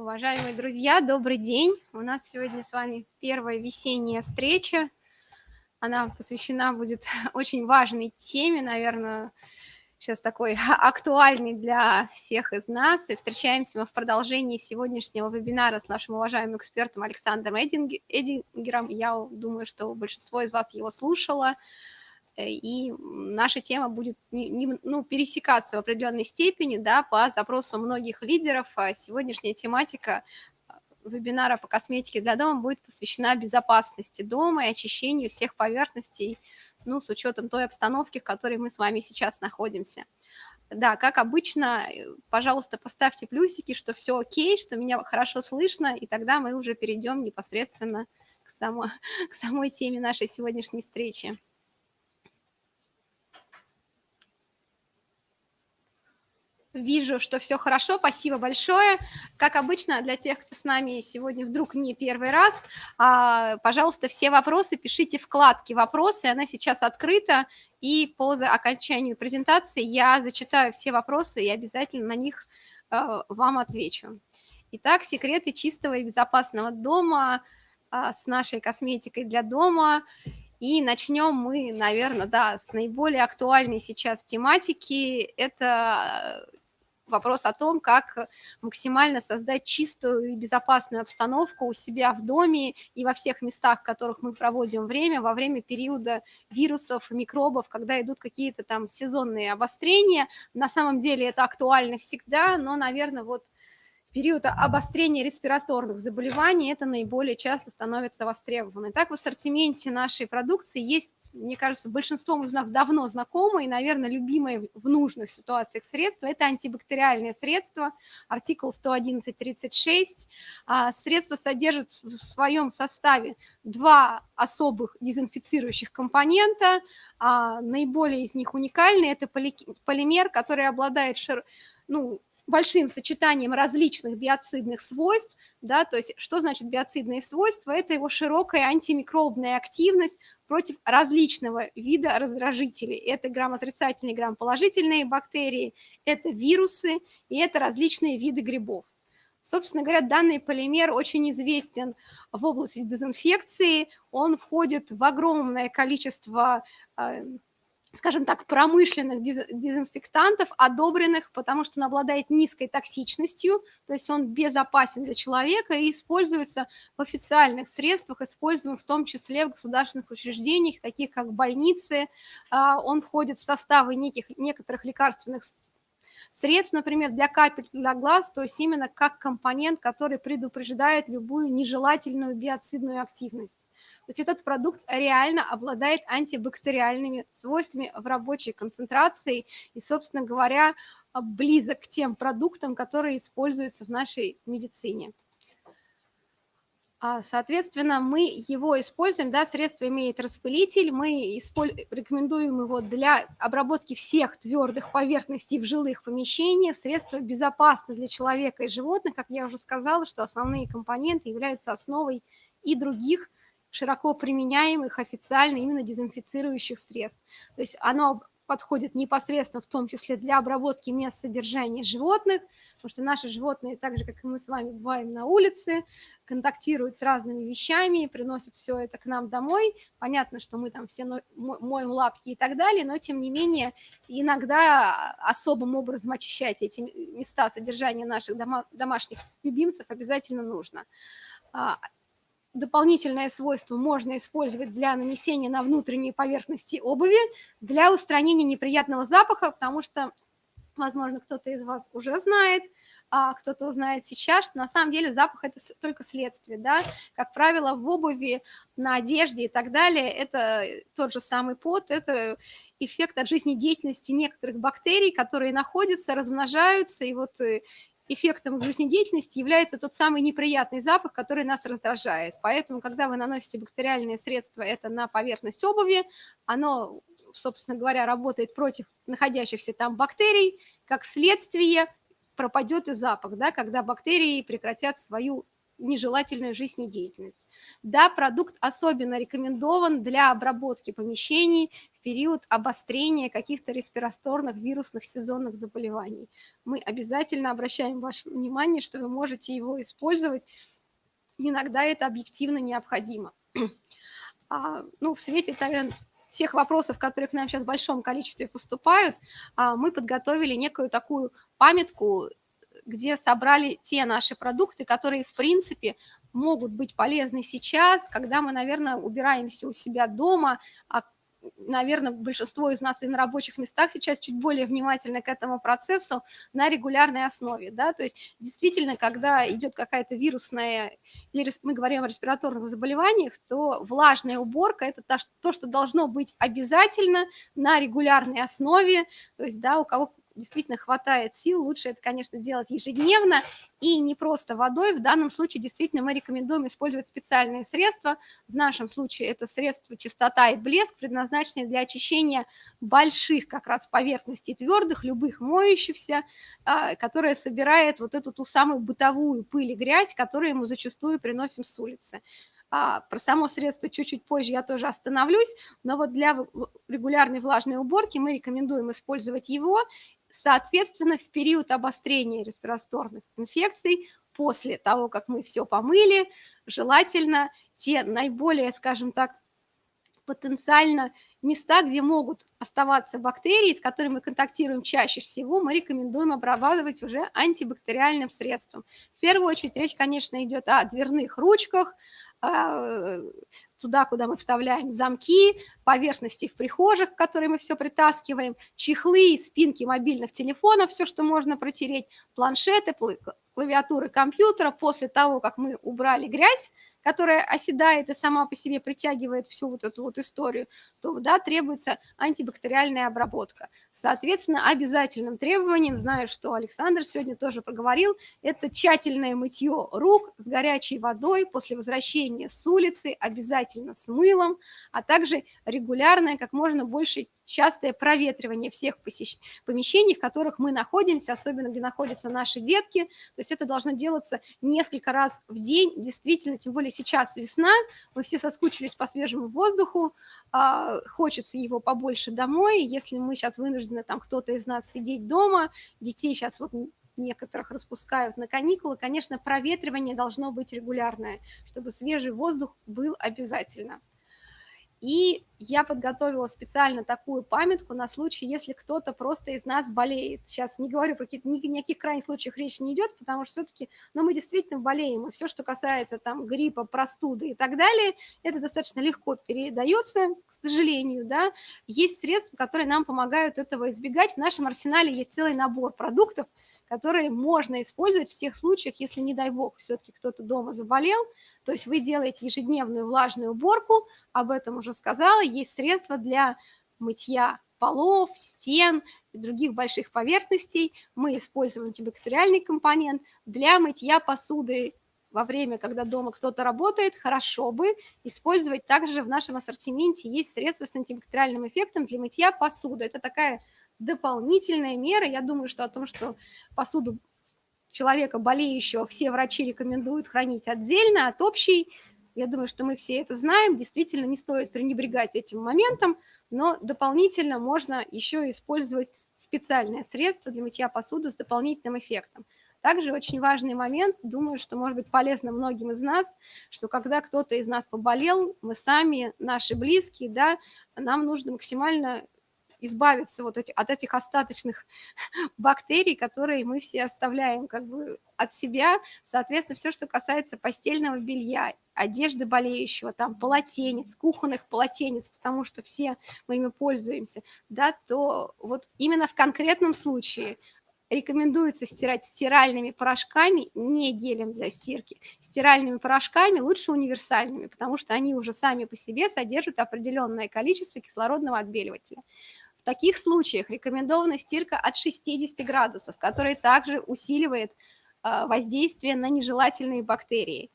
Уважаемые друзья, добрый день. У нас сегодня с вами первая весенняя встреча. Она посвящена будет очень важной теме, наверное, сейчас такой актуальный для всех из нас. И встречаемся мы в продолжении сегодняшнего вебинара с нашим уважаемым экспертом Александром Эдингером. Я думаю, что большинство из вас его слушало. Э, и наша тема будет ну, пересекаться в определенной степени да, по запросу многих лидеров. А сегодняшняя тематика э, вебинара по косметике для дома будет посвящена безопасности дома и очищению всех поверхностей, ну, с учетом той обстановки, в которой мы с вами сейчас находимся. Да, как обычно, э, пожалуйста, поставьте плюсики, что все окей, что меня хорошо слышно, и тогда мы уже перейдем непосредственно к, само, к самой теме нашей сегодняшней встречи. Вижу, что все хорошо, спасибо большое. Как обычно, для тех, кто с нами сегодня вдруг не первый раз, а, пожалуйста, все вопросы пишите в вкладке «Вопросы», она сейчас открыта, и по окончанию презентации я зачитаю все вопросы и обязательно на них а, вам отвечу. Итак, секреты чистого и безопасного дома а, с нашей косметикой для дома. И начнем мы, наверное, да, с наиболее актуальной сейчас тематики. Это вопрос о том, как максимально создать чистую и безопасную обстановку у себя в доме и во всех местах, в которых мы проводим время, во время периода вирусов, микробов, когда идут какие-то там сезонные обострения. На самом деле это актуально всегда, но, наверное, вот период обострения респираторных заболеваний это наиболее часто становится востребовано. Так в ассортименте нашей продукции есть, мне кажется, большинством из нас давно знакомые, и, наверное, любимые в нужных ситуациях средства. Это антибактериальные средства, артикул 111.36. А, средство содержит в своем составе два особых дезинфицирующих компонента. А, наиболее из них уникальный – это полимер, который обладает шир... ну, большим сочетанием различных биоцидных свойств, да, то есть что значит биоцидные свойства? Это его широкая антимикробная активность против различного вида раздражителей. Это грамотрицательные, грамположительные бактерии, это вирусы и это различные виды грибов. Собственно говоря, данный полимер очень известен в области дезинфекции, он входит в огромное количество э, скажем так, промышленных дезинфектантов, одобренных, потому что он обладает низкой токсичностью, то есть он безопасен для человека и используется в официальных средствах, используемых в том числе в государственных учреждениях, таких как больницы. А, он входит в составы неких, некоторых лекарственных средств, например, для капель для глаз, то есть именно как компонент, который предупреждает любую нежелательную биоцидную активность. То есть этот продукт реально обладает антибактериальными свойствами в рабочей концентрации и, собственно говоря, близок к тем продуктам, которые используются в нашей медицине. А, соответственно, мы его используем, да, средство имеет распылитель, мы рекомендуем его для обработки всех твердых поверхностей в жилых помещениях, средство безопасно для человека и животных, как я уже сказала, что основные компоненты являются основой и других широко применяемых официально именно дезинфицирующих средств. То есть оно подходит непосредственно в том числе для обработки мест содержания животных, потому что наши животные, так же, как и мы с вами, бываем на улице, контактируют с разными вещами, приносят все это к нам домой. Понятно, что мы там все моем лапки и так далее, но тем не менее иногда особым образом очищать эти места содержания наших дома, домашних любимцев обязательно нужно. Дополнительное свойство можно использовать для нанесения на внутренние поверхности обуви, для устранения неприятного запаха, потому что, возможно, кто-то из вас уже знает, а кто-то узнает сейчас, что на самом деле запах – это только следствие, да, как правило, в обуви, на одежде и так далее, это тот же самый пот, это эффект от жизнедеятельности некоторых бактерий, которые находятся, размножаются, и вот э, эффектом жизнедеятельности является тот самый неприятный запах, который нас раздражает. Поэтому, когда вы наносите бактериальные средства это на поверхность обуви, оно, собственно говоря, работает против находящихся там бактерий, как следствие пропадет и запах, да, когда бактерии прекратят свою нежелательную жизнедеятельность. Да, продукт особенно рекомендован для обработки помещений в период обострения каких-то респираторных вирусных сезонных заболеваний. Мы обязательно обращаем ваше внимание, что вы можете его использовать. Иногда это объективно необходимо. А, ну, в свете тех вопросов, которые к нам сейчас в большом количестве поступают, а, мы подготовили некую такую памятку, где собрали те наши продукты, которые, в принципе, могут быть полезны сейчас, когда мы, наверное, убираемся у себя дома, а наверное, большинство из нас и на рабочих местах сейчас чуть более внимательны к этому процессу на регулярной основе, да, то есть действительно, когда идет какая-то вирусная, или мы говорим о респираторных заболеваниях, то влажная уборка – это то, что должно быть обязательно на регулярной основе, то есть, да, у кого действительно хватает сил, лучше это, конечно, делать ежедневно и не просто водой. В данном случае действительно мы рекомендуем использовать специальные средства. В нашем случае это средства чистота и блеск, предназначенные для очищения больших как раз поверхностей твердых, любых моющихся, а, которая собирает вот эту ту самую бытовую пыль и грязь, которую мы зачастую приносим с улицы. А, про само средство чуть-чуть позже я тоже остановлюсь, но вот для регулярной влажной уборки мы рекомендуем использовать его Соответственно, в период обострения респираторных инфекций, после того, как мы все помыли, желательно те наиболее, скажем так, потенциально места, где могут оставаться бактерии, с которыми мы контактируем чаще всего, мы рекомендуем обрабатывать уже антибактериальным средством. В первую очередь речь, конечно, идет о дверных ручках, а, туда, куда мы вставляем замки, поверхности в прихожих, которые мы все притаскиваем, чехлы, спинки мобильных телефонов, все, что можно протереть, планшеты, клавиатуры компьютера. После того, как мы убрали грязь, которая оседает и сама по себе притягивает всю вот эту вот историю, то да, требуется антибактериальная обработка. Соответственно, обязательным требованием, знаю, что Александр сегодня тоже проговорил, это тщательное мытье рук с горячей водой после возвращения с улицы, обязательно с мылом, а также регулярное, как можно больше частое проветривание всех помещений, в которых мы находимся, особенно где находятся наши детки. То есть это должно делаться несколько раз в день, действительно, тем более сейчас весна, мы все соскучились по свежему воздуху, а, хочется его побольше домой. Если мы сейчас вынуждены, там кто-то из нас сидеть дома, детей сейчас вот некоторых распускают на каникулы, конечно, проветривание должно быть регулярное, чтобы свежий воздух был обязательно. И я подготовила специально такую памятку на случай, если кто-то просто из нас болеет. Сейчас не говорю про какие-то, ни, ни о каких крайних случаях речь не идет, потому что все-таки, ну, мы действительно болеем, и все, что касается там гриппа, простуды и так далее, это достаточно легко передается, к сожалению, да. Есть средства, которые нам помогают этого избегать. В нашем арсенале есть целый набор продуктов, которые можно использовать в всех случаях, если, не дай бог, все-таки кто-то дома заболел, то есть вы делаете ежедневную влажную уборку, об этом уже сказала, есть средства для мытья полов, стен и других больших поверхностей. Мы используем антибактериальный компонент для мытья посуды во время, когда дома кто-то работает, хорошо бы использовать также в нашем ассортименте есть средства с антибактериальным эффектом для мытья посуды. Это такая дополнительная мера. Я думаю, что о том, что посуду человека болеющего все врачи рекомендуют хранить отдельно от общей. Я думаю, что мы все это знаем. Действительно, не стоит пренебрегать этим моментом, но дополнительно можно еще использовать специальное средство для мытья посуды с дополнительным эффектом. Также очень важный момент, думаю, что может быть полезно многим из нас, что когда кто-то из нас поболел, мы сами, наши близкие, да, нам нужно максимально избавиться вот от этих остаточных бактерий, которые мы все оставляем как бы от себя. Соответственно, все, что касается постельного белья, одежды болеющего, там, полотенец, кухонных полотенец, потому что все мы ими пользуемся, да, то вот именно в конкретном случае рекомендуется стирать стиральными порошками, не гелем для стирки, стиральными порошками, лучше универсальными, потому что они уже сами по себе содержат определенное количество кислородного отбеливателя. В таких случаях рекомендована стирка от 60 градусов, которая также усиливает а, воздействие на нежелательные бактерии.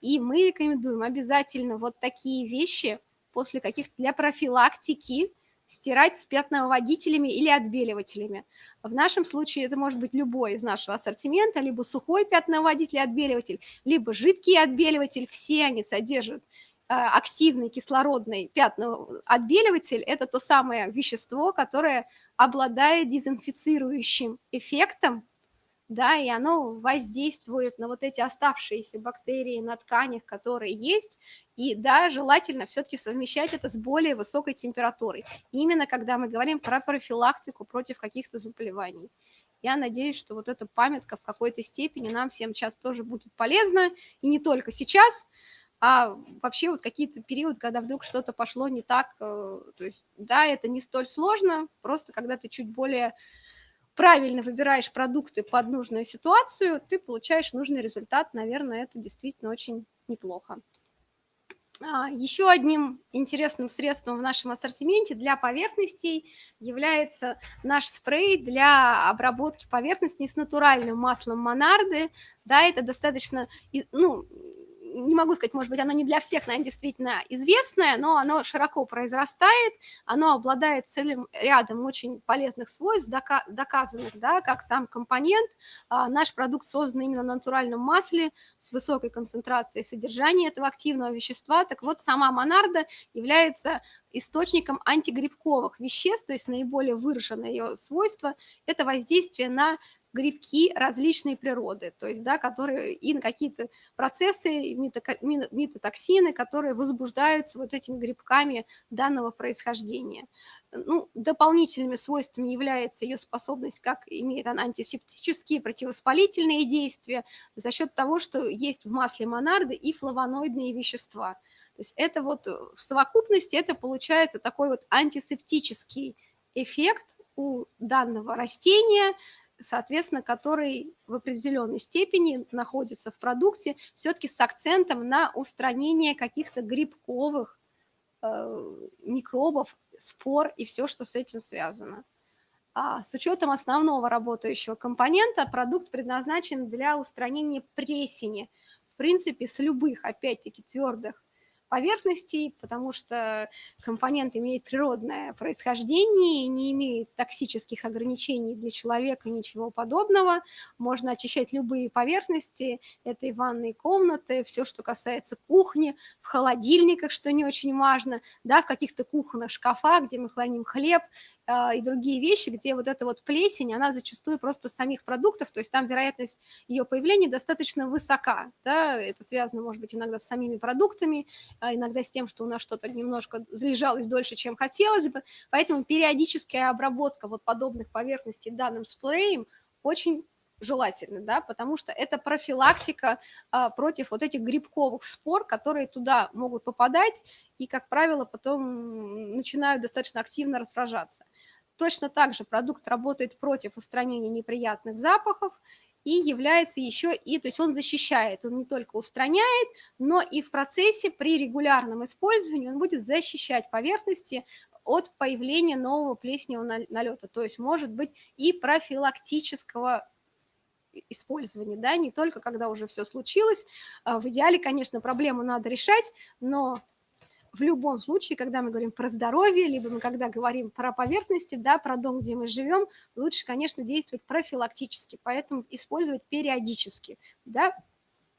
И мы рекомендуем обязательно вот такие вещи после каких-то для профилактики стирать с пятновыводителями или отбеливателями. В нашем случае это может быть любой из нашего ассортимента, либо сухой пятновыводитель и отбеливатель, либо жидкий отбеливатель, все они содержат активный кислородный пятноотбеливатель – это то самое вещество, которое обладает дезинфицирующим эффектом да, и оно воздействует на вот эти оставшиеся бактерии на тканях, которые есть, и да, желательно все-таки совмещать это с более высокой температурой, именно когда мы говорим про профилактику против каких-то заболеваний. Я надеюсь, что вот эта памятка в какой-то степени нам всем сейчас тоже будет полезна, и не только сейчас, а вообще вот какие-то периоды, когда вдруг что-то пошло не так, э, то есть, да, это не столь сложно, просто когда ты чуть более правильно выбираешь продукты под нужную ситуацию, ты получаешь нужный результат. Наверное, это действительно очень неплохо. А, Еще одним интересным средством в нашем ассортименте для поверхностей является наш спрей для обработки поверхностей с натуральным маслом Монарды. Да, это достаточно, ну, не могу сказать, может быть, оно не для всех, наверное, действительно известное, но оно широко произрастает, оно обладает целым рядом очень полезных свойств, доказанных, да, как сам компонент. А, наш продукт создан именно на натуральном масле с высокой концентрацией содержания этого активного вещества. Так вот, сама монарда является источником антигрибковых веществ, то есть наиболее выраженное ее свойство – это воздействие на грибки различной природы, то есть, да, которые и на какие-то процессы, митотоксины, которые возбуждаются вот этими грибками данного происхождения. Ну, дополнительными свойствами является ее способность, как имеет она антисептические, противовоспалительные действия, за счет того, что есть в масле монарды и флавоноидные вещества. То есть это вот в совокупности это получается такой вот антисептический эффект у данного растения – соответственно, который в определенной степени находится в продукте, все-таки с акцентом на устранение каких-то грибковых э, микробов, спор и все, что с этим связано. А с учетом основного работающего компонента продукт предназначен для устранения плесени, в принципе, с любых, опять-таки, твердых поверхностей, потому что компонент имеет природное происхождение, не имеет токсических ограничений для человека, ничего подобного. Можно очищать любые поверхности, это и ванные комнаты, все, что касается кухни, в холодильниках, что не очень важно, да, в каких-то кухонных шкафах, где мы храним хлеб, и другие вещи, где вот эта вот плесень, она зачастую просто самих продуктов, то есть там вероятность ее появления достаточно высока, да, это связано, может быть, иногда с самими продуктами, а иногда с тем, что у нас что-то немножко залежалось дольше, чем хотелось бы, поэтому периодическая обработка вот подобных поверхностей данным спреем очень желательно, да, потому что это профилактика а, против вот этих грибковых спор, которые туда могут попадать и, как правило, потом начинают достаточно активно разражаться. Точно так же продукт работает против устранения неприятных запахов и является еще и, то есть он защищает, он не только устраняет, но и в процессе при регулярном использовании он будет защищать поверхности от появления нового плесневого налета, то есть может быть и профилактического использования, да, не только когда уже все случилось. А в идеале, конечно, проблему надо решать, но в любом случае, когда мы говорим про здоровье, либо мы когда говорим про поверхности, да, про дом, где мы живем, лучше, конечно, действовать профилактически, поэтому использовать периодически, да.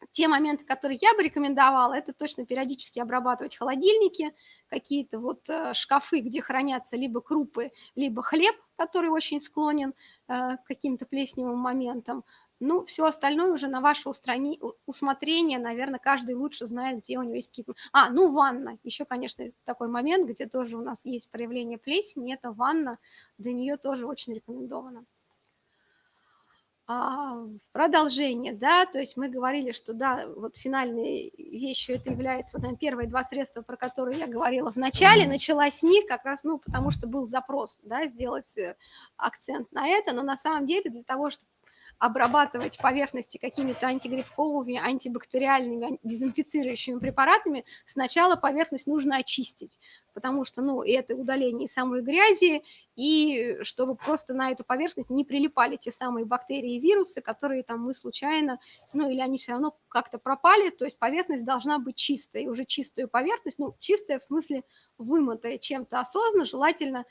Те моменты, которые я бы рекомендовала, это точно периодически обрабатывать холодильники, какие-то вот э, шкафы, где хранятся либо крупы, либо хлеб, который очень склонен э, к каким-то плесневым моментам, ну, все остальное уже на ваше устрани... усмотрение, наверное, каждый лучше знает, где у него есть какие-то... А, ну, ванна. Еще, конечно, такой момент, где тоже у нас есть проявление плесени, это ванна, для нее тоже очень рекомендовано. А, продолжение, да, то есть мы говорили, что, да, вот финальной вещью это является, вот, наверное, первые два средства, про которые я говорила в начале, начала с них как раз, ну, потому что был запрос, да, сделать э, акцент на это, но на самом деле для того, чтобы обрабатывать поверхности какими-то антигрибковыми, антибактериальными, дезинфицирующими препаратами, сначала поверхность нужно очистить, потому что, ну, это удаление самой грязи, и чтобы просто на эту поверхность не прилипали те самые бактерии и вирусы, которые там мы случайно, ну, или они все равно как-то пропали, то есть поверхность должна быть чистой, уже чистую поверхность, ну, чистая в смысле вымытая чем-то осознанно, желательно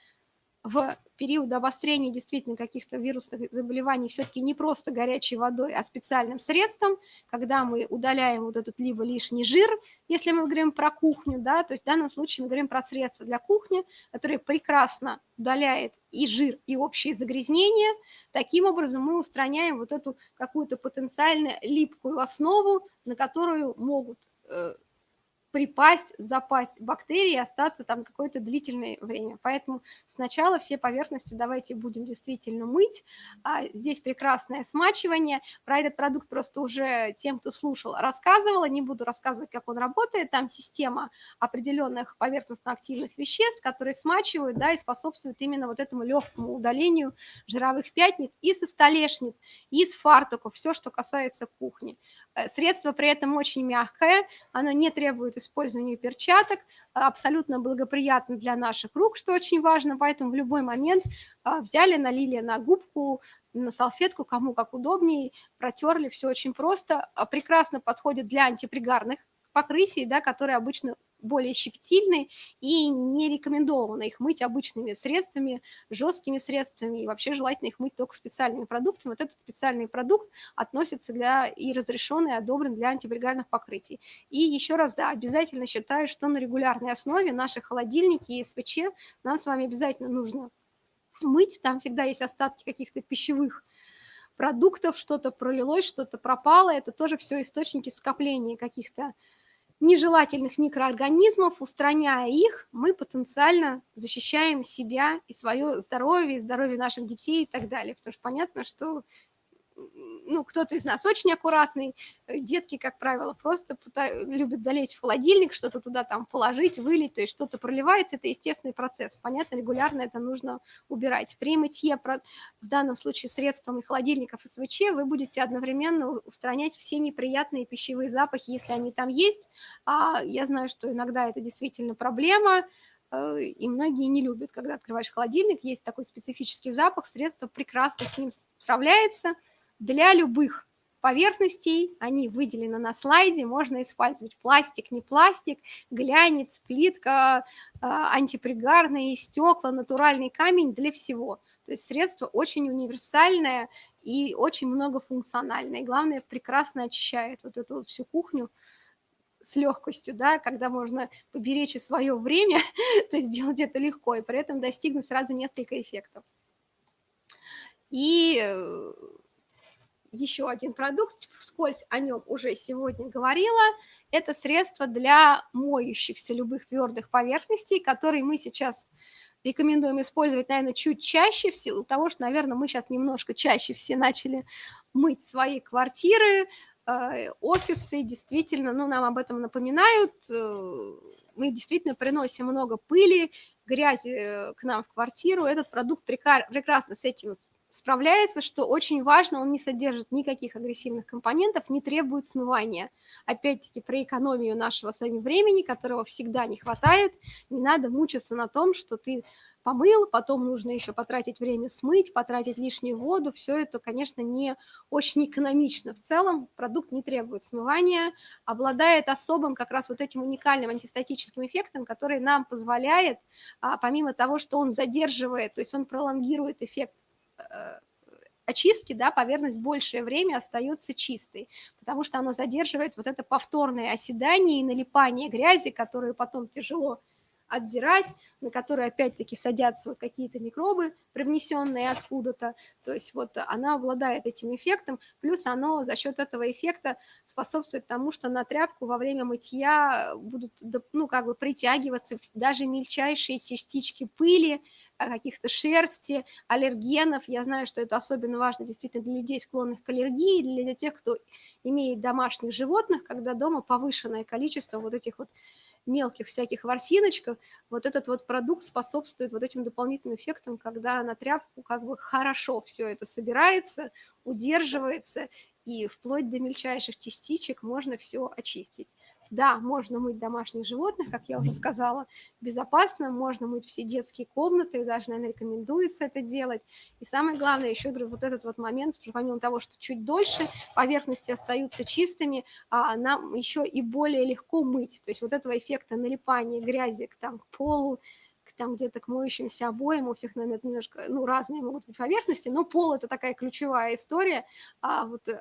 в период обострения действительно каких-то вирусных заболеваний все-таки не просто горячей водой, а специальным средством, когда мы удаляем вот этот либо лишний жир, если мы говорим про кухню, да, то есть в данном случае мы говорим про средства для кухни, которые прекрасно удаляет и жир, и общие загрязнения. Таким образом мы устраняем вот эту какую-то потенциально липкую основу, на которую могут э, припасть, запасть бактерии и остаться там какое-то длительное время. Поэтому сначала все поверхности давайте будем действительно мыть. А здесь прекрасное смачивание. Про этот продукт просто уже тем, кто слушал, рассказывала. Не буду рассказывать, как он работает. Там система определенных поверхностно-активных веществ, которые смачивают да, и способствуют именно вот этому легкому удалению жировых пятниц и со столешниц, и с фартуков, все, что касается кухни. Э, средство при этом очень мягкое, оно не требует использования перчаток, абсолютно благоприятно для наших рук, что очень важно, поэтому в любой момент а, взяли, налили на губку, на салфетку, кому как удобнее, протерли, все очень просто, а, прекрасно подходит для антипригарных покрытий, да, которые обычно более щепетильны и не рекомендовано их мыть обычными средствами, жесткими средствами, и вообще желательно их мыть только специальными продуктами. Вот этот специальный продукт относится для и разрешен, и одобрен для антибригадных покрытий. И еще раз, да, обязательно считаю, что на регулярной основе наши холодильники и СВЧ нам с вами обязательно нужно мыть, там всегда есть остатки каких-то пищевых продуктов, что-то пролилось, что-то пропало, это тоже все источники скопления каких-то нежелательных микроорганизмов, устраняя их, мы потенциально защищаем себя и свое здоровье, и здоровье наших детей и так далее. Потому что понятно, что ну, кто-то из нас очень аккуратный, э, детки, как правило, просто любят залезть в холодильник, что-то туда там положить, вылить, то есть что-то проливается, это естественный процесс. Понятно, регулярно это нужно убирать. При мытье, в данном случае средством и холодильников СВЧ, вы будете одновременно устранять все неприятные пищевые запахи, если они там есть. А я знаю, что иногда это действительно проблема, э, и многие не любят, когда открываешь холодильник, есть такой специфический запах, средство прекрасно с ним справляется – для любых поверхностей, они выделены на слайде, можно использовать пластик, не пластик, глянец, плитка, а, антипригарные стекла, натуральный камень, для всего. То есть средство очень универсальное и очень многофункциональное. И главное, прекрасно очищает вот эту вот всю кухню с легкостью, да, когда можно поберечь и свое время, то есть сделать это легко, и при этом достигнуть сразу несколько эффектов. И э, еще один продукт, вскользь о нем уже сегодня говорила, это средство для моющихся любых твердых поверхностей, которые мы сейчас рекомендуем использовать, наверное, чуть чаще, в силу того, что, наверное, мы сейчас немножко чаще все начали мыть свои квартиры, э, офисы, действительно, ну, нам об этом напоминают, э, мы действительно приносим много пыли, грязи э, к нам в квартиру, этот продукт прекрасно с этим справляется, что очень важно, он не содержит никаких агрессивных компонентов, не требует смывания. Опять-таки, про экономию нашего с вами времени, которого всегда не хватает, не надо мучиться на том, что ты помыл, потом нужно еще потратить время смыть, потратить лишнюю воду, все это, конечно, не очень экономично. В целом продукт не требует смывания, обладает особым как раз вот этим уникальным антистатическим эффектом, который нам позволяет, а, помимо того, что он задерживает, то есть он пролонгирует эффект очистки, да, поверхность большее время остается чистой, потому что она задерживает вот это повторное оседание и налипание грязи, которую потом тяжело отдирать, на которые опять-таки садятся вот какие-то микробы, привнесенные откуда-то. То есть вот она обладает этим эффектом, плюс оно за счет этого эффекта способствует тому, что на тряпку во время мытья будут, ну, как бы притягиваться даже мельчайшие частички пыли, каких-то шерсти, аллергенов. Я знаю, что это особенно важно действительно для людей, склонных к аллергии, для тех, кто имеет домашних животных, когда дома повышенное количество вот этих вот мелких всяких ворсиночках, вот этот вот продукт способствует вот этим дополнительным эффектам, когда на тряпку как бы хорошо все это собирается, удерживается, и вплоть до мельчайших частичек можно все очистить. Да, можно мыть домашних животных, как я уже сказала, безопасно, можно мыть все детские комнаты, даже, наверное, рекомендуется это делать. И самое главное, еще говорю, вот этот вот момент, помимо того, что чуть дольше поверхности остаются чистыми, а нам еще и более легко мыть. То есть вот этого эффекта налипания грязи к, там, к полу, там где-то к моющимся обоям, у всех, наверное, немножко, ну, разные могут быть поверхности, но пол – это такая ключевая история, а вот э,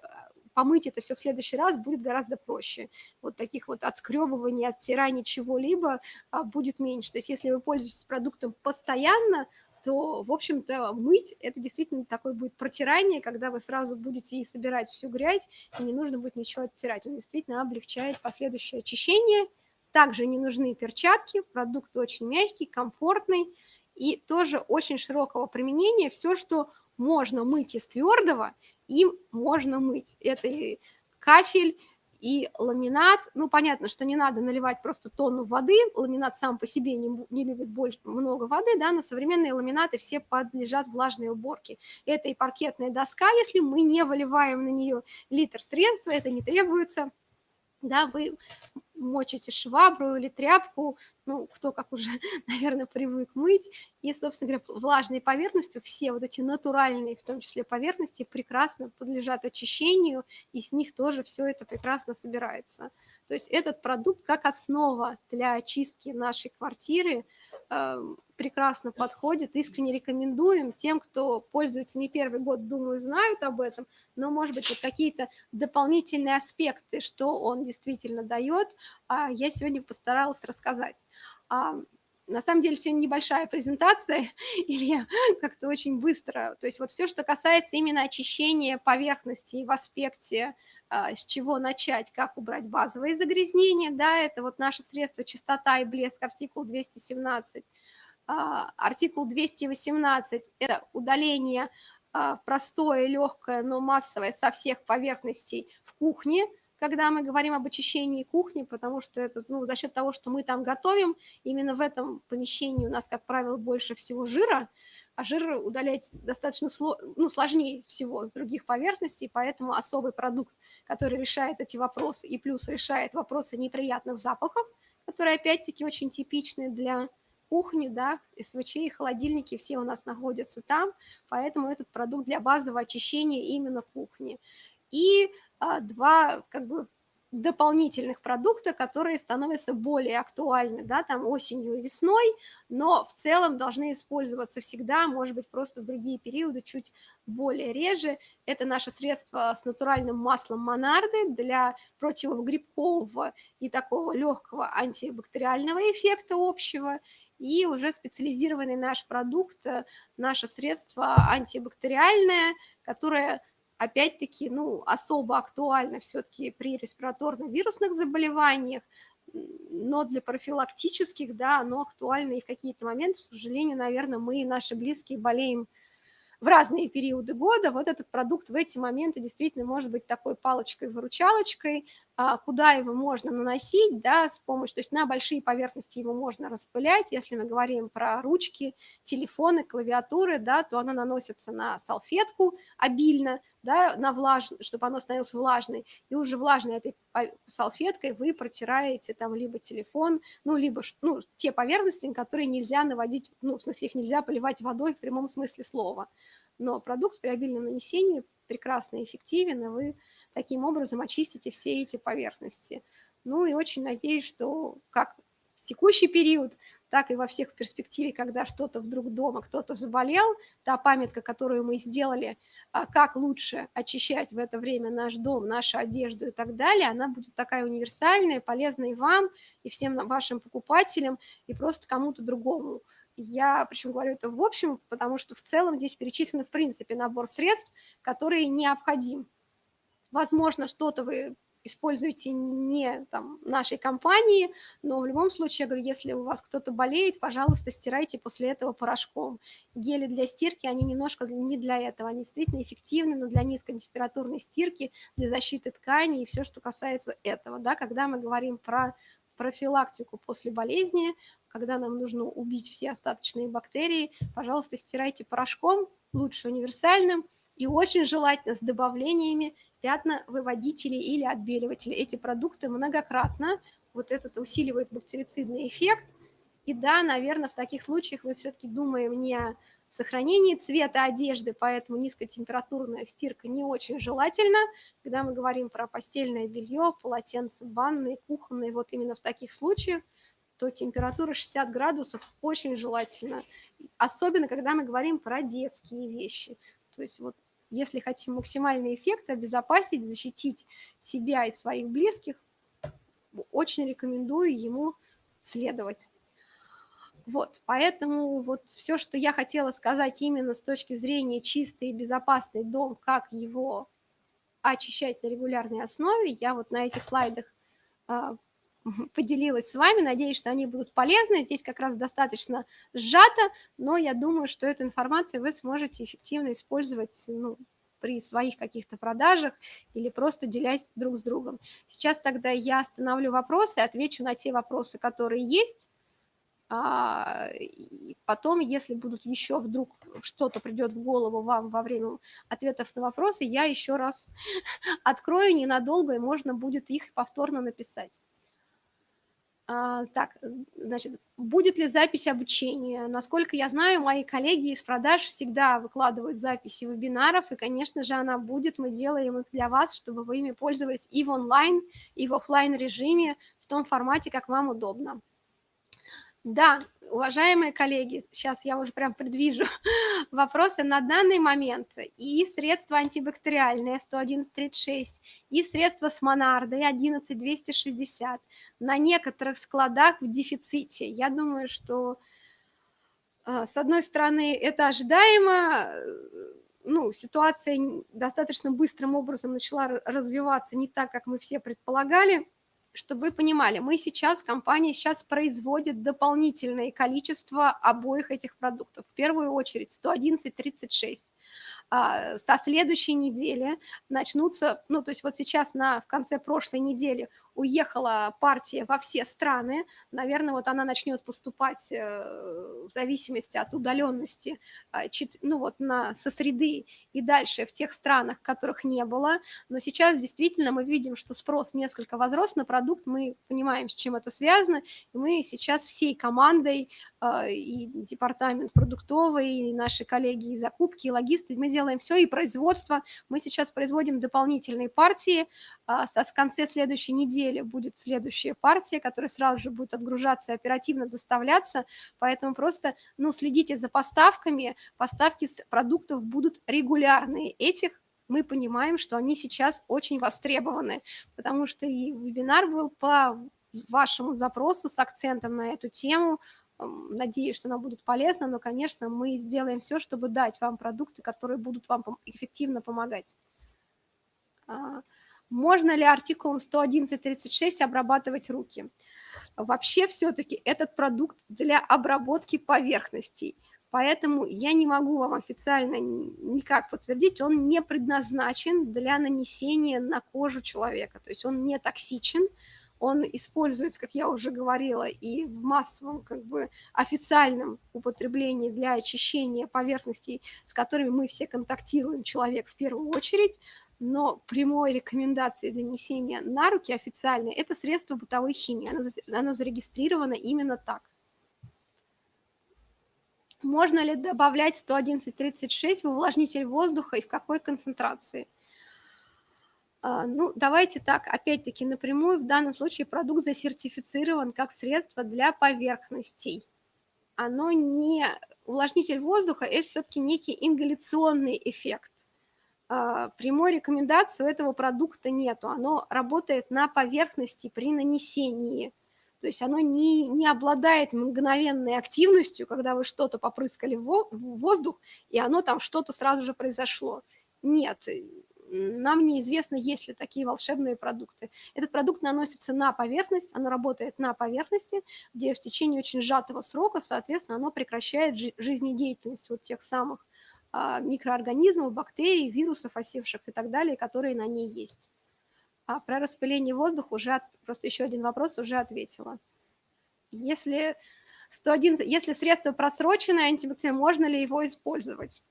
помыть это все в следующий раз будет гораздо проще. Вот таких вот отскребываний, оттираний чего-либо а, будет меньше. То есть если вы пользуетесь продуктом постоянно, то, в общем-то, мыть – это действительно такое будет протирание, когда вы сразу будете и собирать всю грязь, и не нужно будет ничего оттирать. Он действительно облегчает последующее очищение. Также не нужны перчатки, продукт очень мягкий, комфортный и тоже очень широкого применения. Все, что можно мыть из твердого, им можно мыть. Это и кафель, и ламинат. Ну, понятно, что не надо наливать просто тонну воды. Ламинат сам по себе не, не любит больше, много воды, да, но современные ламинаты все подлежат влажной уборке. Это и паркетная доска, если мы не выливаем на нее литр средства, это не требуется да, вы мочите швабру или тряпку, ну, кто как уже, наверное, привык мыть, и, собственно говоря, влажной поверхностью все вот эти натуральные, в том числе поверхности, прекрасно подлежат очищению, и с них тоже все это прекрасно собирается. То есть этот продукт как основа для очистки нашей квартиры прекрасно подходит, искренне рекомендуем тем, кто пользуется не первый год, думаю, знают об этом, но, может быть, вот какие-то дополнительные аспекты, что он действительно дает, а я сегодня постаралась рассказать. А, на самом деле сегодня небольшая презентация, или как-то очень быстро. То есть вот все, что касается именно очищения поверхности в аспекте с чего начать, как убрать базовые загрязнения, да, это вот наше средство чистота и блеск, артикул 217. А, артикул 218 – это удаление а, простое, легкое, но массовое со всех поверхностей в кухне, когда мы говорим об очищении кухни, потому что это ну, за счет того, что мы там готовим, именно в этом помещении у нас, как правило, больше всего жира, а жир удалять достаточно ну, сложнее всего с других поверхностей, поэтому особый продукт, который решает эти вопросы и плюс решает вопросы неприятных запахов, которые опять-таки очень типичны для кухни, да, СВЧ и холодильники все у нас находятся там, поэтому этот продукт для базового очищения именно кухни. И а, два как бы дополнительных продукта, которые становятся более актуальны, да, там осенью и весной, но в целом должны использоваться всегда, может быть, просто в другие периоды чуть более реже. Это наше средство с натуральным маслом монарды для противогрибкового и такого легкого антибактериального эффекта общего, и уже специализированный наш продукт, наше средство антибактериальное, которое опять-таки, ну, особо актуально все-таки при респираторно-вирусных заболеваниях, но для профилактических, да, оно актуально и в какие-то моменты, к сожалению, наверное, мы и наши близкие болеем в разные периоды года, вот этот продукт в эти моменты действительно может быть такой палочкой-выручалочкой, куда его можно наносить, да, с помощью, то есть на большие поверхности его можно распылять, если мы говорим про ручки, телефоны, клавиатуры, да, то оно наносится на салфетку обильно, да, на влаж... чтобы оно становилось влажной, и уже влажной этой салфеткой вы протираете там либо телефон, ну, либо ну, те поверхности, которые нельзя наводить, ну, в смысле их нельзя поливать водой в прямом смысле слова. Но продукт при обильном нанесении прекрасно эффективен, и вы таким образом очистите все эти поверхности. Ну и очень надеюсь, что как в текущий период, так и во всех перспективе, когда что-то вдруг дома, кто-то заболел, та памятка, которую мы сделали, а, как лучше очищать в это время наш дом, нашу одежду и так далее, она будет такая универсальная, полезная и вам, и всем вашим покупателям, и просто кому-то другому. Я, причем говорю это в общем, потому что в целом здесь перечислен, в принципе, набор средств, которые необходим. Возможно, что-то вы используйте не там, нашей компании, но в любом случае, я говорю, если у вас кто-то болеет, пожалуйста, стирайте после этого порошком. Гели для стирки, они немножко не для этого, они действительно эффективны, но для низкотемпературной стирки, для защиты тканей и все, что касается этого. Да, когда мы говорим про профилактику после болезни, когда нам нужно убить все остаточные бактерии, пожалуйста, стирайте порошком, лучше универсальным, и очень желательно с добавлениями пятновыводителей или отбеливателей. Эти продукты многократно, вот этот усиливает бактерицидный эффект, и да, наверное, в таких случаях мы все-таки думаем не о сохранении цвета одежды, поэтому низкотемпературная стирка не очень желательна. Когда мы говорим про постельное белье, полотенце банные, кухонные, вот именно в таких случаях, то температура 60 градусов очень желательно. Особенно, когда мы говорим про детские вещи. То есть вот если хотим максимальный эффект, обезопасить, защитить себя и своих близких, очень рекомендую ему следовать. Вот, поэтому вот все, что я хотела сказать именно с точки зрения чистый и безопасный дом, как его очищать на регулярной основе, я вот на этих слайдах а, поделилась с вами. Надеюсь, что они будут полезны. Здесь как раз достаточно сжато, но я думаю, что эту информацию вы сможете эффективно использовать ну, при своих каких-то продажах или просто делясь друг с другом. Сейчас тогда я остановлю вопросы, отвечу на те вопросы, которые есть, а, и потом, если будут еще вдруг что-то придет в голову вам во время ответов на вопросы, я еще раз открою ненадолго, и можно будет их повторно написать. А, так, значит, будет ли запись обучения? Насколько я знаю, мои коллеги из продаж всегда выкладывают записи вебинаров, и, конечно же, она будет. Мы делаем их для вас, чтобы вы ими пользовались и в онлайн, и в офлайн режиме, в том формате, как вам удобно. Да, уважаемые коллеги, сейчас я уже прям предвижу вопросы на данный момент. И средства антибактериальные 111.36, и средства с Монардой 11.260 на некоторых складах в дефиците. Я думаю, что э, с одной стороны это ожидаемо, э, ну, ситуация достаточно быстрым образом начала развиваться не так, как мы все предполагали – чтобы вы понимали, мы сейчас, компания сейчас производит дополнительное количество обоих этих продуктов. В первую очередь 111.36. А, со следующей недели начнутся, ну, то есть вот сейчас на, в конце прошлой недели уехала партия во все страны, наверное, вот она начнет поступать э, в зависимости от удаленности, а, ну вот на, со среды и дальше в тех странах, которых не было, но сейчас действительно мы видим, что спрос несколько возрос на продукт, мы понимаем, с чем это связано, и мы сейчас всей командой а, и департамент продуктовый, и наши коллеги и закупки, и логисты, мы делаем все, и производство. Мы сейчас производим дополнительные партии. В конце следующей недели будет следующая партия, которая сразу же будет отгружаться и оперативно доставляться. Поэтому просто ну, следите за поставками. Поставки продуктов будут регулярные. Этих мы понимаем, что они сейчас очень востребованы, потому что и вебинар был по вашему запросу с акцентом на эту тему – Надеюсь, что она будет полезна, но, конечно, мы сделаем все, чтобы дать вам продукты, которые будут вам эффективно помогать. Можно ли артикулом 111.36 обрабатывать руки? Вообще все-таки этот продукт для обработки поверхностей, поэтому я не могу вам официально никак подтвердить, он не предназначен для нанесения на кожу человека, то есть он не токсичен, он используется, как я уже говорила, и в массовом, как бы официальном употреблении для очищения поверхностей, с которыми мы все контактируем, человек в первую очередь, но прямой рекомендации для несения на руки официальной – это средство бытовой химии, оно, оно зарегистрировано именно так. Можно ли добавлять 111.36 в увлажнитель воздуха и в какой концентрации – а, ну, давайте так, опять-таки напрямую, в данном случае продукт засертифицирован как средство для поверхностей. Оно не... Увлажнитель воздуха – это все-таки некий ингаляционный эффект. А, прямой рекомендации у этого продукта нету. Оно работает на поверхности при нанесении. То есть оно не, не обладает мгновенной активностью, когда вы что-то попрыскали в воздух, и оно там что-то сразу же произошло. Нет, нам неизвестно, есть ли такие волшебные продукты. Этот продукт наносится на поверхность, оно работает на поверхности, где в течение очень сжатого срока, соответственно, оно прекращает жизнедеятельность вот тех самых микроорганизмов, бактерий, вирусов, осевших и так далее, которые на ней есть. А про распыление воздуха уже, просто еще один вопрос уже ответила. Если 111, если средство просроченное антибактериальное, можно ли его использовать?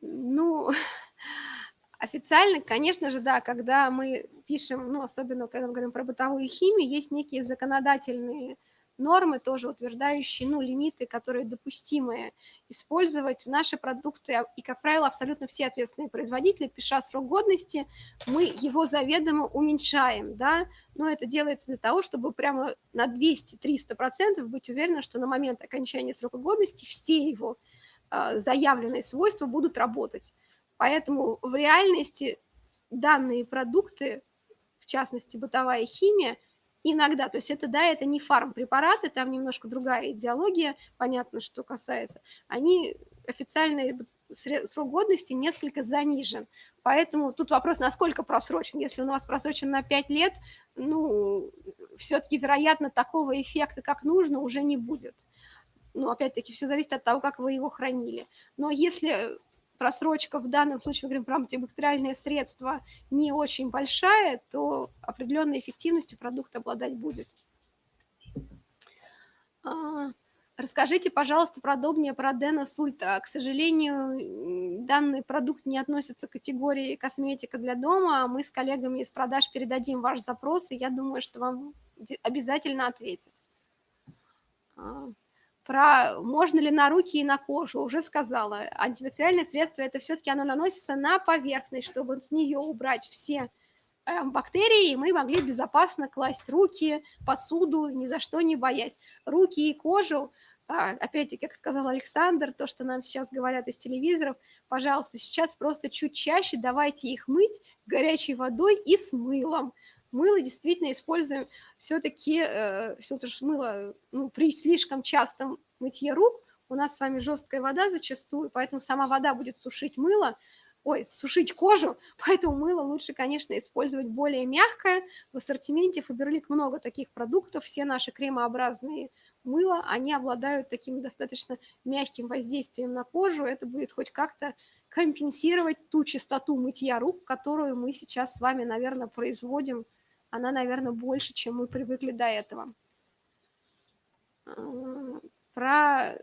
Ну, официально, конечно же, да, когда мы пишем, ну, особенно когда мы говорим про бытовую химию, есть некие законодательные нормы, тоже утверждающие, ну, лимиты, которые допустимы использовать наши продукты, и, как правило, абсолютно все ответственные производители, пиша срок годности, мы его заведомо уменьшаем, да, но это делается для того, чтобы прямо на 200-300% быть уверенным, что на момент окончания срока годности все его э, заявленные свойства будут работать. Поэтому в реальности данные продукты, в частности бытовая химия, иногда, то есть это, да, это не фармпрепараты, там немножко другая идеология, понятно, что касается, они официальный срок годности несколько занижен. Поэтому тут вопрос, насколько просрочен. Если у нас просрочен на 5 лет, ну, все-таки, вероятно, такого эффекта, как нужно, уже не будет. Ну, опять-таки, все зависит от того, как вы его хранили. Но если просрочка в данном случае, мы говорим про антибактериальные средства, не очень большая, то определенной эффективностью продукт обладать будет. А, расскажите, пожалуйста, подробнее про Денос Ультра. К сожалению, данный продукт не относится к категории косметика для дома. Мы с коллегами из продаж передадим ваш запрос, и я думаю, что вам обязательно ответят. Про можно ли на руки и на кожу, уже сказала. Антибактериальное средство, это все-таки оно наносится на поверхность, чтобы с нее убрать все э, бактерии, и мы могли безопасно класть руки, посуду, ни за что не боясь. Руки и кожу, а, опять-таки, как сказал Александр, то, что нам сейчас говорят из телевизоров, пожалуйста, сейчас просто чуть чаще давайте их мыть горячей водой и с мылом мыло действительно используем все-таки, э, все что мыло ну, при слишком частом мытье рук, у нас с вами жесткая вода зачастую, поэтому сама вода будет сушить мыло, ой, сушить кожу, поэтому мыло лучше, конечно, использовать более мягкое. В ассортименте Фаберлик много таких продуктов, все наши кремообразные мыла, они обладают таким достаточно мягким воздействием на кожу, это будет хоть как-то компенсировать ту частоту мытья рук, которую мы сейчас с вами, наверное, производим она, наверное, больше, чем мы привыкли до этого. Про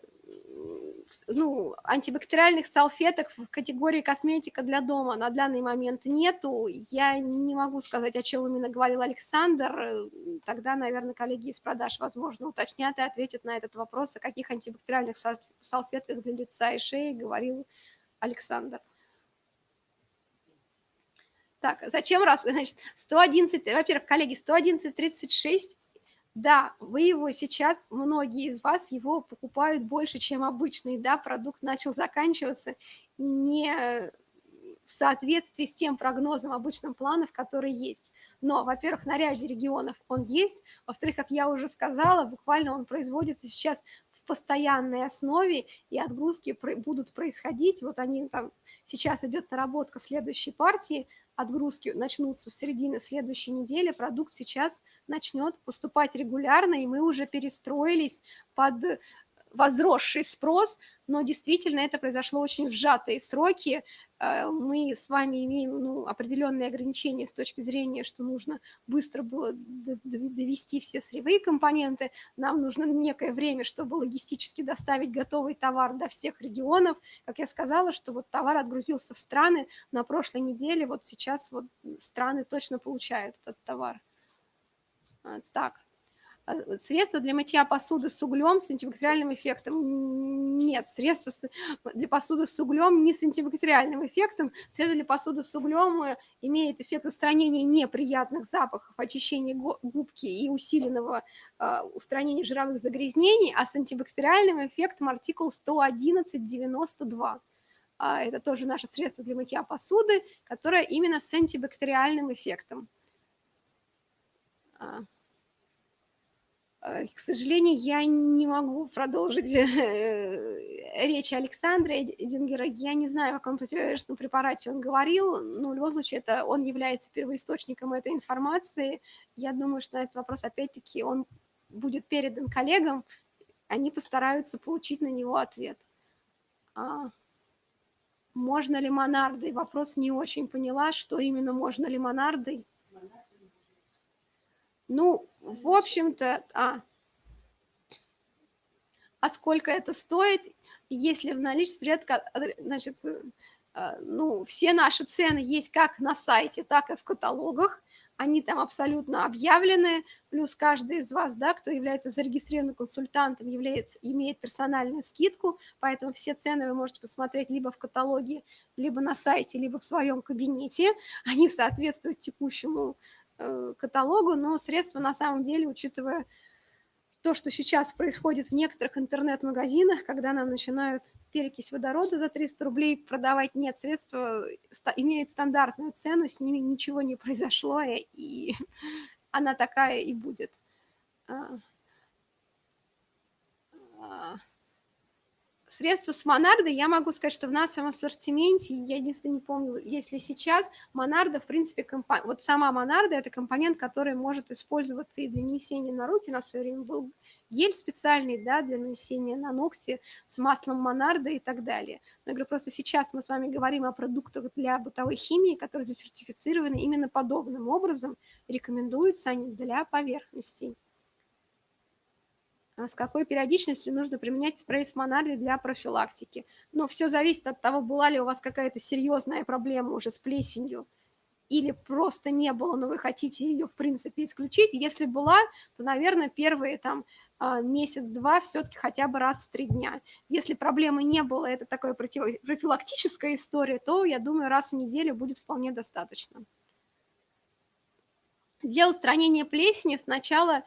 ну, антибактериальных салфеток в категории косметика для дома на данный момент нету. Я не могу сказать, о чем именно говорил Александр. Тогда, наверное, коллеги из продаж, возможно, уточнят и ответят на этот вопрос, о каких антибактериальных салфетках для лица и шеи говорил Александр. Так, зачем раз? Значит, 111, во-первых, коллеги, 111.36, да, вы его сейчас, многие из вас его покупают больше, чем обычный, да, продукт начал заканчиваться не в соответствии с тем прогнозом обычным планов, которые есть. Но, во-первых, на ряде регионов он есть, во-вторых, как я уже сказала, буквально он производится сейчас в постоянной основе, и отгрузки будут происходить. Вот они там, сейчас идет наработка следующей партии, отгрузки начнутся с середины следующей недели, продукт сейчас начнет поступать регулярно, и мы уже перестроились под возросший спрос, но действительно это произошло очень в сжатые сроки. Э, мы с вами имеем ну, определенные ограничения с точки зрения, что нужно быстро было довести все сырьевые компоненты, нам нужно некое время, чтобы логистически доставить готовый товар до всех регионов. Как я сказала, что вот товар отгрузился в страны на прошлой неделе, вот сейчас вот страны точно получают этот товар. А, так, средства для мытья посуды с углем с антибактериальным эффектом. Нет, средства для посуды с углем не с антибактериальным эффектом. Средства для посуды с углем э, имеет эффект устранения неприятных запахов, очищения губки и усиленного э, устранения жировых загрязнений, а с антибактериальным эффектом артикул 111.92. А, это тоже наше средство для мытья посуды, которое именно с антибактериальным эффектом. А. К сожалению, я не могу продолжить э, речь Александра Эдингера. Я не знаю, о каком противовирусном препарате он говорил, но в любом случае это, он является первоисточником этой информации. Я думаю, что этот вопрос, опять-таки, он будет передан коллегам, они постараются получить на него ответ. А... Можно ли монардой? Вопрос не очень поняла, что именно можно ли монардой. Ну, в общем-то, а, а сколько это стоит, если в наличии редко, значит, э, ну, все наши цены есть как на сайте, так и в каталогах, они там абсолютно объявлены, плюс каждый из вас, да, кто является зарегистрированным консультантом, является, имеет персональную скидку, поэтому все цены вы можете посмотреть либо в каталоге, либо на сайте, либо в своем кабинете, они соответствуют текущему каталогу, но средства на самом деле, учитывая то, что сейчас происходит в некоторых интернет-магазинах, когда нам начинают перекись водорода за 300 рублей продавать, нет, средства имеют стандартную цену, с ними ничего не произошло, и она такая и будет. Средства с Монардо, я могу сказать, что в нашем ассортименте, я единственное не помню, если сейчас, Монардо, в принципе, компо... вот сама Монардо – это компонент, который может использоваться и для нанесения на руки. У нас в свое время был гель специальный, да, для нанесения на ногти с маслом Монардо и так далее. Но я говорю, просто сейчас мы с вами говорим о продуктах для бытовой химии, которые сертифицированы именно подобным образом, рекомендуются они для поверхностей. А с какой периодичностью нужно применять спрей с монали для профилактики. Но все зависит от того, была ли у вас какая-то серьезная проблема уже с плесенью, или просто не было, но вы хотите ее, в принципе, исключить. Если была, то, наверное, первые там а, месяц-два все-таки хотя бы раз в три дня. Если проблемы не было, это такая профилактическая история, то, я думаю, раз в неделю будет вполне достаточно. Для устранения плесени сначала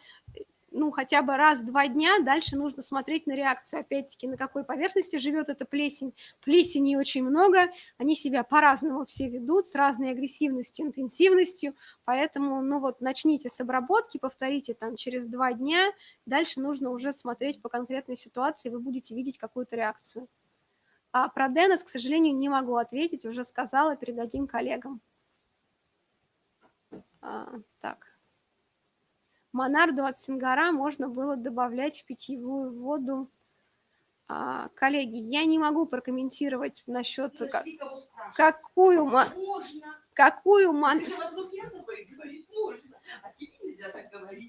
ну, хотя бы раз-два дня, дальше нужно смотреть на реакцию, опять-таки, на какой поверхности живет эта плесень. Плесени очень много, они себя по-разному все ведут, с разной агрессивностью, интенсивностью, поэтому, ну вот, начните с обработки, повторите там через два дня, дальше нужно уже смотреть по конкретной ситуации, вы будете видеть какую-то реакцию. А про Денес, к сожалению, не могу ответить, уже сказала, передадим коллегам. А, так. Монарду от Сингара можно было добавлять в питьевую воду. А, коллеги, я не могу прокомментировать насчет как, какую можно. какую мон...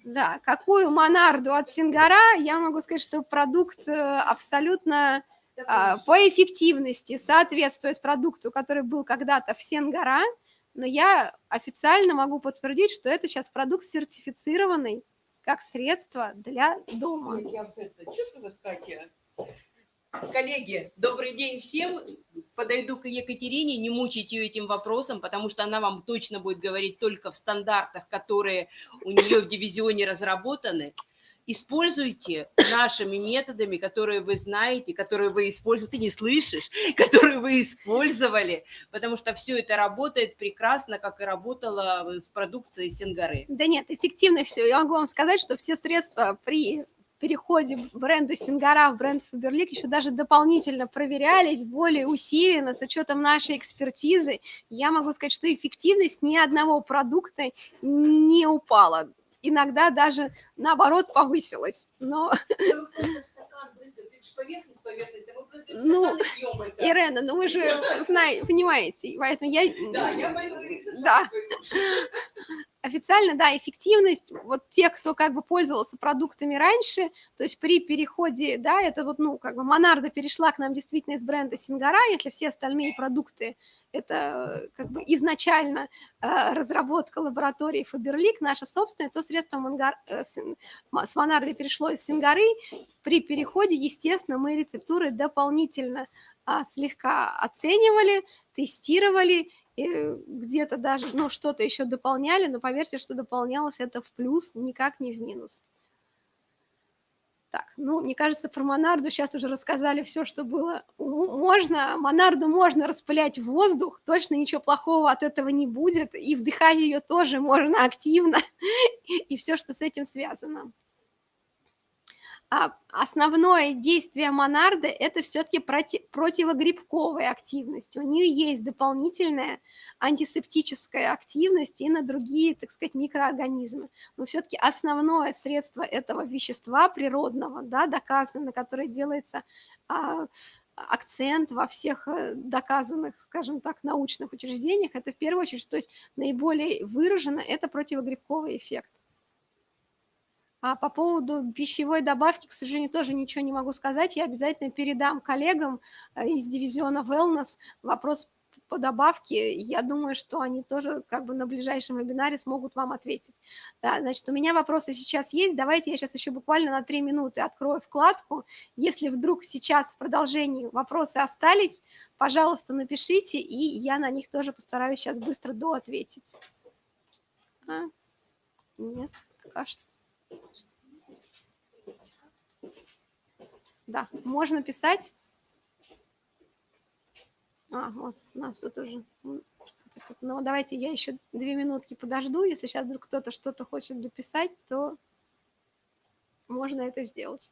Да, какую монарду от Сингара, я могу сказать, что продукт э, абсолютно а, по эффективности соответствует продукту, который был когда-то в Сингара но я официально могу подтвердить, что это сейчас продукт сертифицированный как средство для дома. Коллеги, добрый день всем. Подойду к Екатерине, не мучить ее этим вопросом, потому что она вам точно будет говорить только в стандартах, которые у нее в дивизионе разработаны используйте нашими методами, которые вы знаете, которые вы используете, ты не слышишь, которые вы использовали, потому что все это работает прекрасно, как и работало с продукцией Сингары. Да нет, эффективно все. Я могу вам сказать, что все средства при переходе бренда Сингара в бренд Фаберлик еще даже дополнительно проверялись, более усиленно, с учетом нашей экспертизы. Я могу сказать, что эффективность ни одного продукта не упала иногда даже наоборот повысилась. Но... Ну, Ирена, ну вы же знаете, понимаете, поэтому я... Да, я Да. Официально, да, эффективность, вот те, кто как бы пользовался продуктами раньше, то есть при переходе, да, это вот, ну, как бы Монарда перешла к нам действительно из бренда Сингара, если все остальные продукты это как бы изначально э, разработка лаборатории Фаберлик, наша собственная, то средство Мангар, э, с, с Монарды перешло из Сингары. При переходе, естественно, мы рецептуры дополнительно э, слегка оценивали, тестировали, где-то даже, ну, что-то еще дополняли, но поверьте, что дополнялось это в плюс, никак не в минус. Так, ну, мне кажется, про Монарду сейчас уже рассказали все, что было. Можно, Монарду можно распылять в воздух, точно ничего плохого от этого не будет, и вдыхать ее тоже можно активно, и все, что с этим связано. А основное действие монарды – это все-таки проти противогрибковая активность. У нее есть дополнительная антисептическая активность и на другие, так сказать, микроорганизмы. Но все-таки основное средство этого вещества природного, да, доказано, которое делается а, акцент во всех э, доказанных, скажем так, научных учреждениях, это в первую очередь, то есть наиболее выражено это противогрибковый эффект. А по поводу пищевой добавки, к сожалению, тоже ничего не могу сказать. Я обязательно передам коллегам э, из дивизиона Wellness вопрос по добавке. Я думаю, что они тоже как бы на ближайшем вебинаре смогут вам ответить. Да, значит, у меня вопросы сейчас есть. Давайте я сейчас еще буквально на три минуты открою вкладку. Если вдруг сейчас в продолжении вопросы остались, пожалуйста, напишите, и я на них тоже постараюсь сейчас быстро доответить. А? Нет, пока что. Да, можно писать. А, вот, у нас тут уже... Ну, давайте я еще две минутки подожду. Если сейчас вдруг кто-то что-то хочет дописать, то можно это сделать.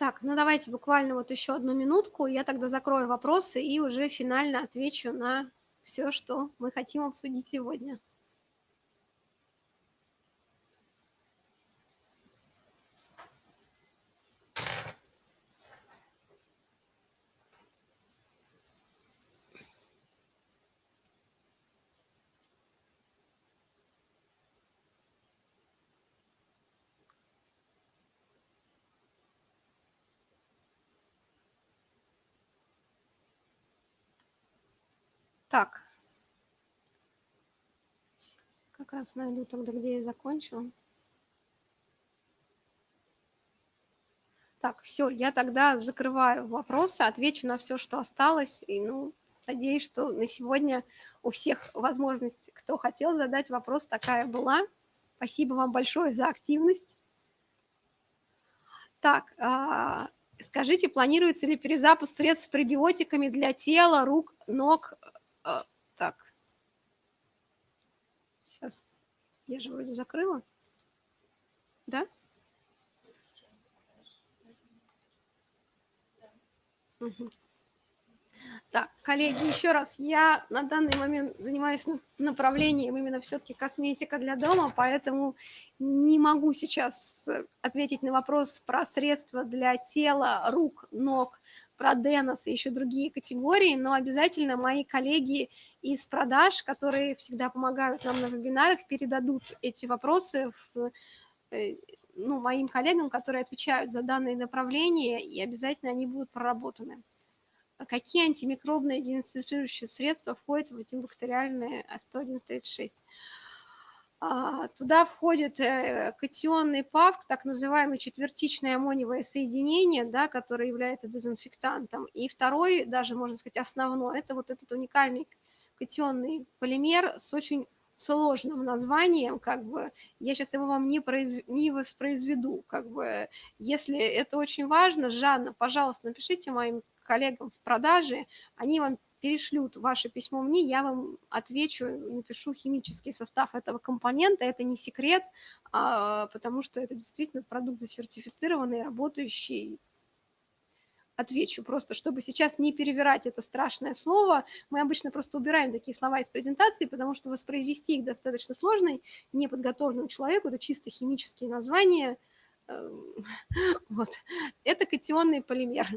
Так, ну давайте буквально вот еще одну минутку, я тогда закрою вопросы и уже финально отвечу на все, что мы хотим обсудить сегодня. Так. Сейчас как раз найду тогда, где я закончила. Так, все, я тогда закрываю вопросы, отвечу на все, что осталось. И, ну, надеюсь, что на сегодня у всех возможность, кто хотел задать вопрос, такая была. Спасибо вам большое за активность. Так, а, скажите, планируется ли перезапуск средств с пребиотиками для тела, рук, ног, а, так. Сейчас. Я же вроде закрыла. Да? Так, коллеги, еще раз, я на данный момент занимаюсь направлением именно все-таки косметика для дома, поэтому не могу сейчас ответить на вопрос про средства для тела, рук, ног, про Денос и еще другие категории, но обязательно мои коллеги из продаж, которые всегда помогают нам на вебинарах, передадут эти вопросы в, э, ну, моим коллегам, которые отвечают за данные направления, и обязательно они будут проработаны. А какие антимикробные дезинфицирующие средства входят в антибактериальные 11136? А, туда входит э, катионный ПАВК, так называемое четвертичное аммониевое соединение, да, которое является дезинфектантом. И второй, даже можно сказать основной, это вот этот уникальный катионный полимер с очень сложным названием, как бы, я сейчас его вам не, произв... не воспроизведу, как бы, если это очень важно, Жанна, пожалуйста, напишите моим коллегам в продаже, они вам перешлют ваше письмо мне, я вам отвечу, напишу химический состав этого компонента. Это не секрет, а, потому что это действительно продукт засертифицированный, работающий. Отвечу просто, чтобы сейчас не перевирать это страшное слово. Мы обычно просто убираем такие слова из презентации, потому что воспроизвести их достаточно сложно неподготовленному человеку. Это чисто химические названия. Эм, вот. Это катионный полимер.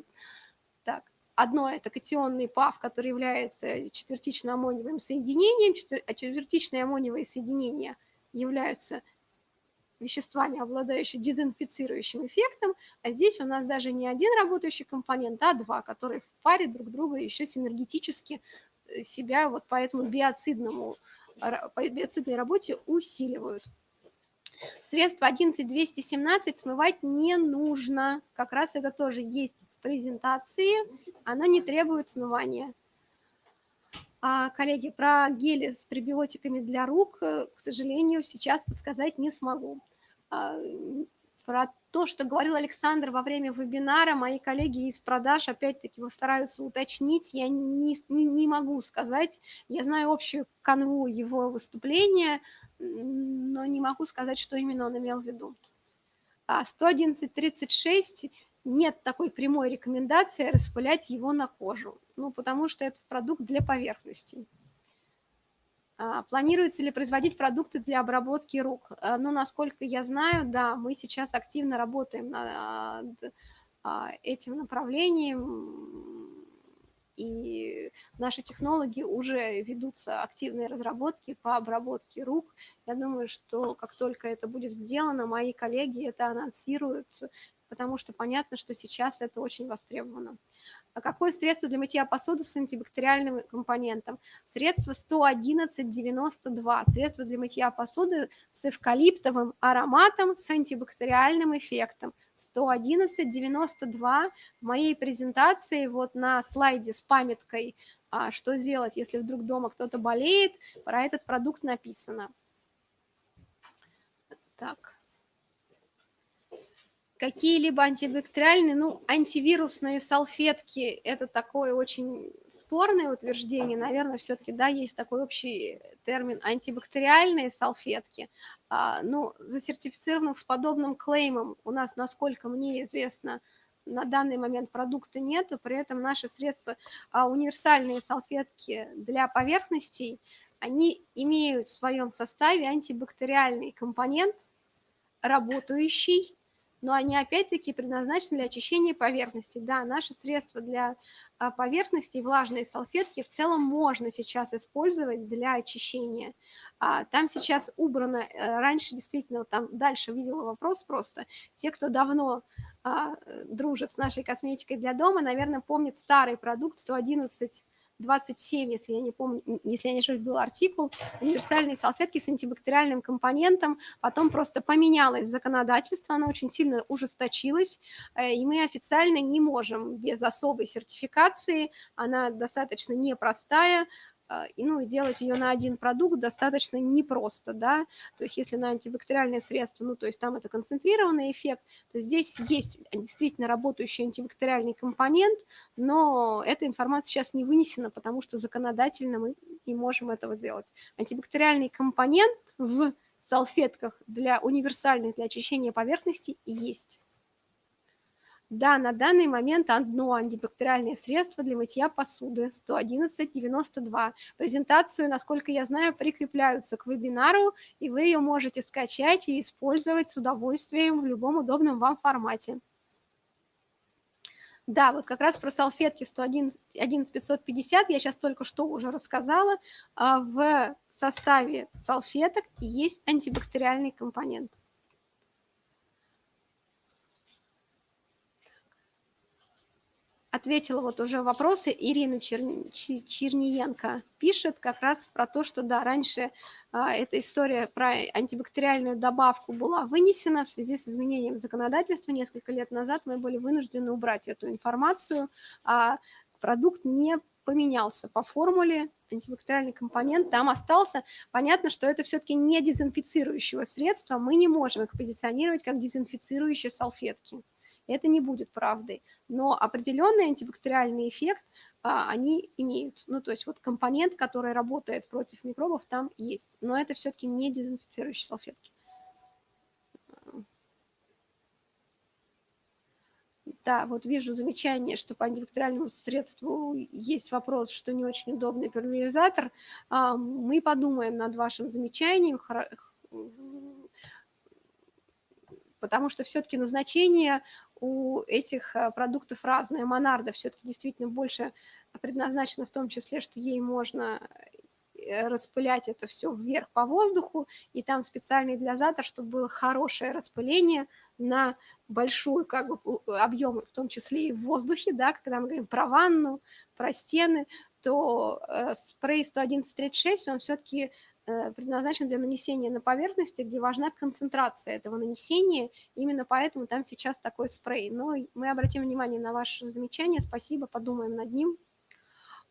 Так. Одно – это катионный ПАВ, который является четвертично-аммониевым соединением, а четвертичные аммониевые соединения являются веществами, обладающими дезинфицирующим эффектом, а здесь у нас даже не один работающий компонент, а два, которые в паре друг друга еще синергетически э, себя вот по этому биоцидному, по биоцидной работе усиливают. Средство 11217 смывать не нужно. Как раз это тоже есть презентации. Оно не требует смывания. А, коллеги, про гели с пребиотиками для рук, э, к сожалению, сейчас подсказать не смогу. А, про то, что говорил Александр во время вебинара, мои коллеги из продаж опять-таки стараются уточнить, я не, не, могу сказать, я знаю общую канву его выступления, но не могу сказать, что именно он имел в виду. А 111.36 нет такой прямой рекомендации распылять его на кожу, ну, потому что это продукт для поверхностей. А, планируется ли производить продукты для обработки рук? А, ну, насколько я знаю, да, мы сейчас активно работаем над а, этим направлением, и наши технологи уже ведутся активные разработки по обработке рук. Я думаю, что как только это будет сделано, мои коллеги это анонсируют потому что понятно, что сейчас это очень востребовано. А какое средство для мытья посуды с антибактериальным компонентом? Средство 11192. Средство для мытья посуды с эвкалиптовым ароматом с антибактериальным эффектом. 11192 в моей презентации вот на слайде с памяткой а, что сделать, если вдруг дома кто-то болеет, про этот продукт написано. Так какие-либо антибактериальные, ну, антивирусные салфетки – это такое очень спорное утверждение. Наверное, все-таки, да, есть такой общий термин антибактериальные салфетки. А, ну, засертифицированных с подобным клеймом у нас, насколько мне известно, на данный момент продукта нету, при этом наши средства, а, универсальные салфетки для поверхностей, они имеют в своем составе антибактериальный компонент, работающий но они опять-таки предназначены для очищения поверхности. Да, наши средства для а, поверхности, влажные салфетки в целом можно сейчас использовать для очищения. А, там сейчас убрано, э, раньше действительно, там дальше видела вопрос просто, те, кто давно а, дружит с нашей косметикой для дома, наверное, помнит старый продукт 111 27, если я не помню, если я не ошибаюсь, был артикул, универсальные салфетки с антибактериальным компонентом, потом просто поменялось законодательство, оно очень сильно ужесточилось, э, и мы официально не можем без особой сертификации, она достаточно непростая, и, ну, делать ее на один продукт достаточно непросто, да, то есть если на антибактериальные средства, ну, то есть там это концентрированный эффект, то здесь есть действительно работающий антибактериальный компонент, но эта информация сейчас не вынесена, потому что законодательно мы не можем этого делать. Антибактериальный компонент в салфетках для универсальных для очищения поверхности есть. Да, на данный момент одно антибактериальное средство для мытья посуды 111.92. Презентацию, насколько я знаю, прикрепляются к вебинару, и вы ее можете скачать и использовать с удовольствием в любом удобном вам формате. Да, вот как раз про салфетки 11550 я сейчас только что уже рассказала. А в составе салфеток есть антибактериальный компонент. Ответила вот уже вопросы. Ирина Чер... Черниенко пишет как раз про то, что да, раньше а, эта история про антибактериальную добавку была вынесена в связи с изменением законодательства. Несколько лет назад мы были вынуждены убрать эту информацию, а продукт не поменялся по формуле, антибактериальный компонент там остался. Понятно, что это все-таки не дезинфицирующего средства, мы не можем их позиционировать как дезинфицирующие салфетки это не будет правдой. Но определенный антибактериальный эффект а, они имеют. Ну, то есть вот компонент, который работает против микробов, там есть. Но это все-таки не дезинфицирующие салфетки. Да, вот вижу замечание, что по антибактериальному средству есть вопрос, что не очень удобный пульверизатор. А, мы подумаем над вашим замечанием, потому что все-таки назначение у этих э, продуктов разное. Монарда все-таки действительно больше предназначена в том числе, что ей можно э, распылять это все вверх по воздуху, и там специальный диализатор, чтобы было хорошее распыление на большой как бы, объем, в том числе и в воздухе, да, когда мы говорим про ванну, про стены, то э, спрей 11136, он все-таки предназначен для нанесения на поверхности, где важна концентрация этого нанесения, именно поэтому там сейчас такой спрей. Но мы обратим внимание на ваше замечание, спасибо, подумаем над ним.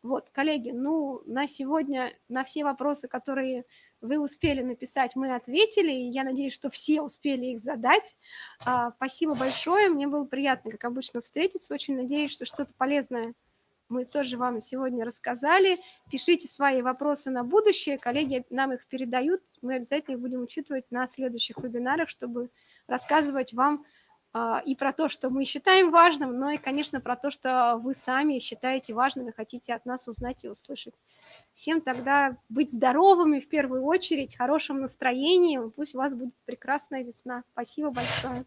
Вот, коллеги, ну, на сегодня на все вопросы, которые вы успели написать, мы ответили, и я надеюсь, что все успели их задать. А, спасибо большое, мне было приятно, как обычно, встретиться, очень надеюсь, что что-то полезное мы тоже вам сегодня рассказали. Пишите свои вопросы на будущее, коллеги нам их передают, мы обязательно их будем учитывать на следующих вебинарах, чтобы рассказывать вам а, и про то, что мы считаем важным, но и, конечно, про то, что вы сами считаете важным и хотите от нас узнать и услышать. Всем тогда быть здоровыми в первую очередь, хорошим настроением, пусть у вас будет прекрасная весна. Спасибо большое.